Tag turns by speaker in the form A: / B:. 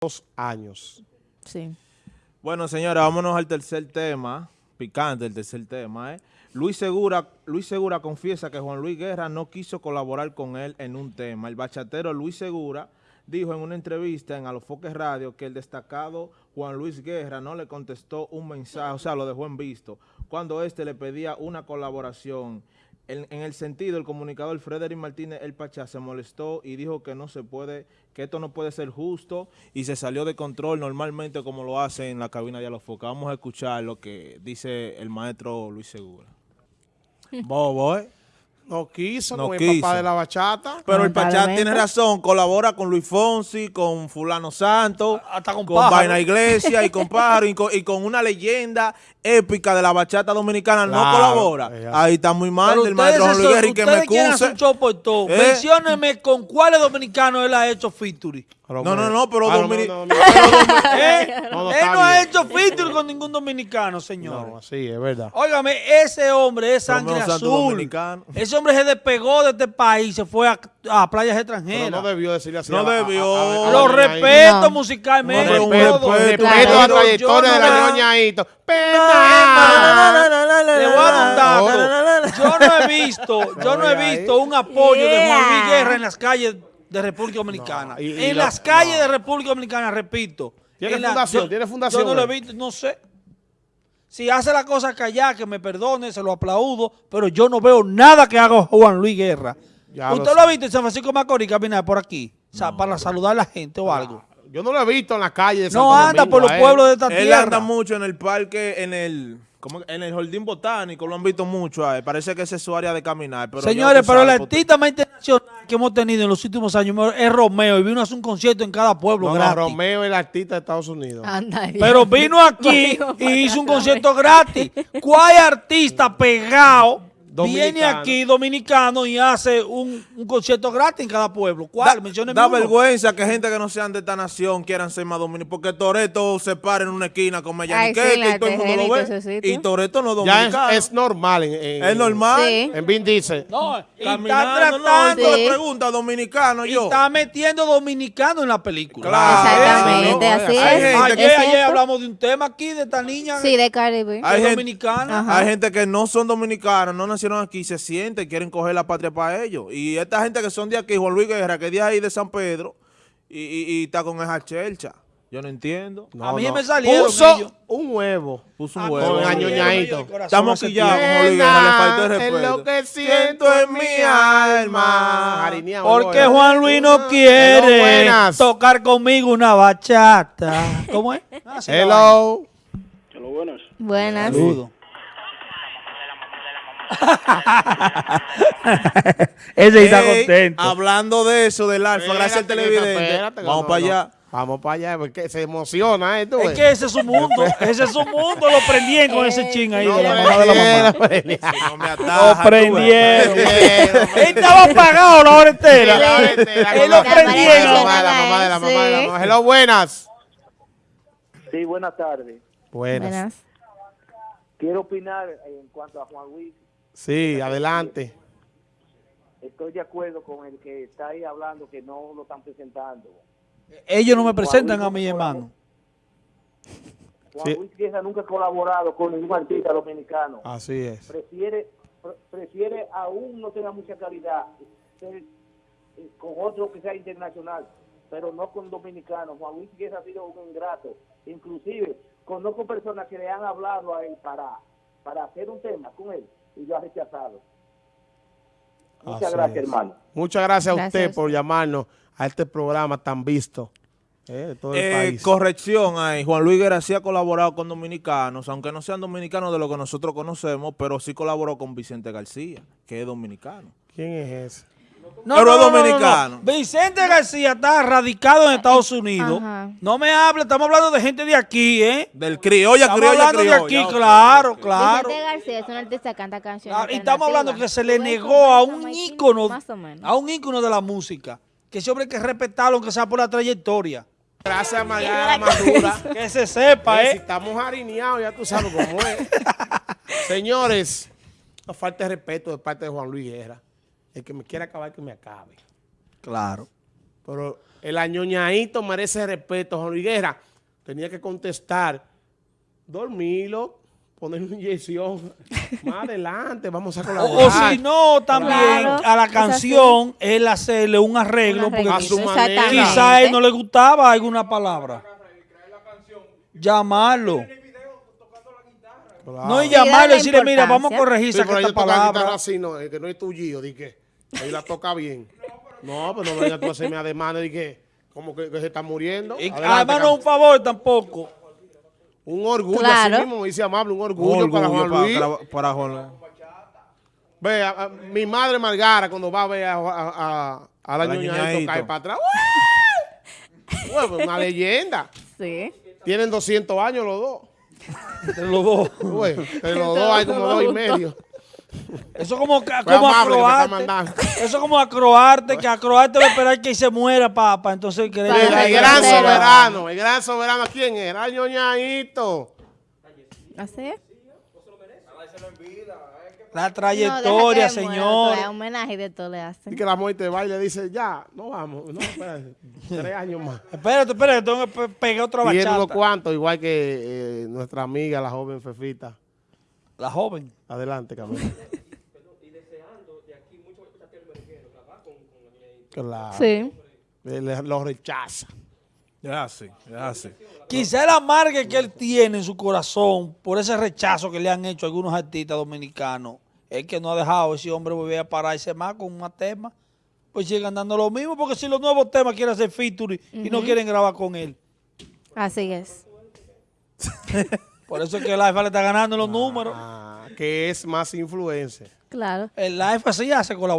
A: dos años.
B: Sí.
C: Bueno, señora, vámonos al tercer tema, picante el tercer tema, ¿eh? Luis Segura, Luis Segura confiesa que Juan Luis Guerra no quiso colaborar con él en un tema. El bachatero Luis Segura dijo en una entrevista en Alofoque Radio que el destacado Juan Luis Guerra no le contestó un mensaje, o sea, lo dejó en visto, cuando éste le pedía una colaboración. En, en el sentido, el comunicador Frederick Martínez El Pachá se molestó y dijo que no se puede, que esto no puede ser justo y se salió de control normalmente como lo hace en la cabina de Alofoque. Vamos a escuchar lo que dice el maestro Luis Segura.
A: Bobo, ¿eh? No quiso,
C: No quiso.
A: papá de la bachata.
C: Pero el Pachá tiene razón, colabora con Luis Fonsi, con Fulano Santos,
D: Hasta con
C: con
D: Pájaro.
C: Vaina Iglesia y con Pájaro y con, y con una leyenda épica de la bachata dominicana, no colabora.
A: eh,
C: Ahí está muy mal
D: Pero
C: del maestro Juan Luis y que me. ¿Eh?
D: Mencióneme con cuáles dominicanos él ha hecho featuring.
A: Pero
C: No, no, no, pero
A: Ah,
C: domini-
A: no, no, no,
D: ¿Eh?
A: No, no,
D: él no ha hecho featuring con ningún dominicano, señor.
A: No, sí, es verdad.
D: Óigame, ese hombre es
C: Pero
D: sangre
C: santo
D: azul.
C: dominicano.
D: Ese hombre se despegó de este país, se fue a, a playas
A: Pero
D: extranjeras.
A: no debió decirle así.
C: No
A: a-
C: debió.
A: a- a- a-
D: Lo respeto
B: No.
D: musicalmente.
C: No,
D: y
C: respeto,
D: todo.
C: respeto,
A: la
D: Pero
A: trayectoria de
D: no
A: la
D: la-
A: ñoñaito.
D: Le voy a dar un dato. Yo no he visto, yo no he visto un apoyo de Juan Luis. Guerra en las calles de República Dominicana.
A: No, y- y
D: en las calles
A: no.
D: de República Dominicana, repito.
A: ¿Tiene
D: la-
A: fundación?
D: yo-
A: ¿Tiene fundación,
D: Yo no lo he visto, no sé. Si hace la cosa callada, que me perdone, se lo aplaudo, pero yo no veo nada que haga Juan Luis Guerra.
A: Ya
D: ¿Usted lo ha visto en San Francisco de Macorís caminar por aquí? O sea, para saludar a la gente o algo.
A: Yo no lo he visto en la calle de
D: No
A: Santo
D: anda
A: Domingo,
D: por los
A: él.
D: pueblos de esta
C: Él
D: tierra.
C: anda mucho en el parque, en el en el jardín botánico, lo han visto mucho. ahí. Parece que esa es su área de caminar. Pero
D: Señores, pero el
C: sabe, pues,
D: artista más internacional que hemos tenido en los últimos años es Romeo y vino a hacer un concierto en cada pueblo
A: No, no,
D: gratis.
A: Romeo es el artista de Estados Unidos.
B: Anda.
D: Pero vino aquí y hizo un concierto gratis. ¿Cuál artista pegado viene aquí dominicano y hace un, un concierto gratis en cada pueblo? ¿Cuál?
C: Da, da vergüenza que gente que no sean de esta nación quieran ser más dominicanos. Porque Toreto se para en una esquina con
B: Ay,
C: Mellaniquete
B: sí,
C: y todo el mundo lo ve. Y Toreto no es
A: Ya
C: dominicano.
A: es, es normal. En, en-
C: Es normal.
B: Sí.
A: En Vin dice.
D: No, y está
C: no,
D: tratando,
C: tú
B: Sí.
C: le preguntas dominicano
D: y
C: yo.
D: está metiendo dominicano en la película.
C: Claro.
B: Exactamente,
C: ¿no?
B: así
C: Hay
B: es.
C: gente
D: Ayer, ayer hablamos de un tema aquí de esta niña
B: Sí, de Caribe.
C: Hay
D: es
C: gente-
D: dominicana.
B: Ajá.
C: Hay gente que no son dominicanos, no nacieron aquí, se sienten, quieren coger la patria para ellos. Y esta gente que son de aquí, Juan Luis Guerra, que es de ahí de San Pedro, y, y- y está con esa chelcha. Yo no entiendo.
D: A mí me salieron
A: Puso
D: ellos.
A: un huevo.
C: Puso un
A: Con
C: huevo.
D: me
A: añoñadito.
C: Estamos quillados con Juan Luis Guerra, le faltó el
A: Es
C: respeto.
A: lo que siento en mi alma.
D: Porque. Juan Luis no quiere
A: buenas.
D: tocar conmigo una bachata. ¿Cómo es? Ah, sí.
A: Hello.
B: Buenas.
D: Saludo. Ese está
C: Ey,
D: contento.
C: Hablando de eso, del alfa, gracias al televidente.
A: espérate,
C: Vamos
A: no,
C: para
A: no.
C: allá.
A: Vamos para allá, porque se emociona, ¿eh? tú
D: Es que ese es su mundo. Ese es su mundo. Lo prendieron con ese ching ahí
A: No,
D: de la
A: no,
D: mamá de la mamá.
A: no, no,
C: No me ataja,
D: Lo prendieron.
A: no.
D: Él estaba apagado la hora entera.
A: La hora entera,
D: Él lo prendieron.
A: La mamá de la mamá de la mamá de la
B: Sí.
A: mamá. Hello, buenas.
E: Sí, buenas tardes.
A: Buenas.
B: Buenas.
E: Quiero opinar en cuanto a Juan Luis.
A: Sí, adelante.
E: Estoy de acuerdo con el que está ahí hablando que no lo están presentando.
D: Ellos no me presentan a mi hermano.
E: Juan
A: Sí.
E: Luis Guerra nunca ha colaborado con ningún artista dominicano.
A: Así es.
E: Prefiere, pre- prefiere aún no tenga mucha calidad ser, eh, con otro que sea internacional, pero no con dominicanos. Juan Luis Guerra ha sido un ingrato. Inclusive conozco personas que le han hablado a él para, para hacer un tema con él y lo ha rechazado. Muchas
A: Así
E: gracias,
A: es.
E: hermano.
A: Muchas gracias a usted por llamarnos a este programa tan visto eh, de todo el
C: Eh,
A: país.
C: corrección ahí, Juan Luis Guerra sí ha colaborado con dominicanos, aunque no sean dominicanos de lo que nosotros conocemos, pero sí colaboró con Vicente García, que es dominicano.
A: ¿Quién es ese?
D: No,
C: Pero
D: no, no, no,
C: dominicano.
D: no. Vicente García está radicado en Estados Unidos.
B: Ajá.
D: No me hable, estamos hablando de gente de aquí, ¿eh?
C: Del criolla,
D: Estamos
C: criolla,
D: hablando de
C: criolla.
D: aquí,
C: ok,
D: claro, claro.
B: Vicente García es un artista que canta canciones
D: Claro, y estamos hablando que se le negó a un
B: con
D: ícono,
B: Más o menos.
D: a un ícono de la música. Que ese hombre hay que respetarlo, aunque sea por la trayectoria.
A: Gracias, Mayara Madura.
D: Que se sepa,
A: Eh, Si estamos harineados, ya tú sabes cómo es. Señores, no falta de respeto de parte de Juan Luis Guerra. El que me quiera acabar, que me acabe.
D: Claro.
A: Pero El añoñadito merece respeto. Juan Luis Guerra tenía que contestar, dormirlo, poner una inyección. Más adelante, vamos a
D: O,
A: colaborar.
D: o si no, también
B: Claro,
D: a la canción, él hacerle un arreglo,
B: Un
D: porque
A: a su manera.
D: quizá a él no le gustaba alguna palabra. Llamarlo.
A: Claro.
D: No y llamarlo y decirle, mira, vamos a
B: importancia.
D: corregir
A: Sí,
D: esa
A: pero
D: palabra.
A: así, no, es que no es tuyo, di que ahí la toca bien. No, pero no vengas tú a hacerme ademanes de que como que, que se está muriendo.
D: Y además no un favor tampoco.
A: un orgullo,
B: Claro.
A: así mismo, dice amable, un orgullo,
C: Orgullo
A: para Juan
C: para-
A: Luis.
C: para- para Juan Luis.
A: Ve, a- a- mi madre Margara, cuando va a ver a, a, a, a la
C: la
A: ñoñadito. cae para atrás. Ué, pues, una leyenda.
B: Sí.
A: Tienen 200 años los dos.
D: Entre los dos.
A: De los dos hay como dos y medio.
D: Eso es como, como
A: amable
D: acroarte. Eso es como acroarte, que acroarte va a esperar que se muera, papá. Entonces,
A: el
B: Ay,
A: gran soberano, el gran soberano, ¿quién era? El ñoñadito.
B: ¿Así es?
D: La
B: No,
D: trayectoria,
B: muera,
D: señor.
B: homenaje y de todo le
A: Y
B: hacen.
A: que la muerte va y le dice, ya, no vamos. No, espérate, tres años más.
D: Espérate, espérate, tengo que pe- pegar otra
A: Tiene unos
D: bachata.
A: cuantos, igual que eh, nuestra amiga, la joven Fefita.
D: La joven.
A: Adelante, Camila. Claro.
B: Sí.
A: Él lo rechaza.
C: Es así, es así.
D: Quizá el amargue que él tiene en su corazón por ese rechazo que le han hecho algunos artistas dominicanos es que no ha dejado ese hombre volver a pararse más con más temas. Pues sigan dando lo mismo, porque si los nuevos temas quieren hacer featuring y no quieren grabar con él.
B: Así es.
D: Por eso es que el AIFA le está ganando los números.
A: Ah, que es más influencer.
B: Claro.
D: El AIFA sí hace colaboración.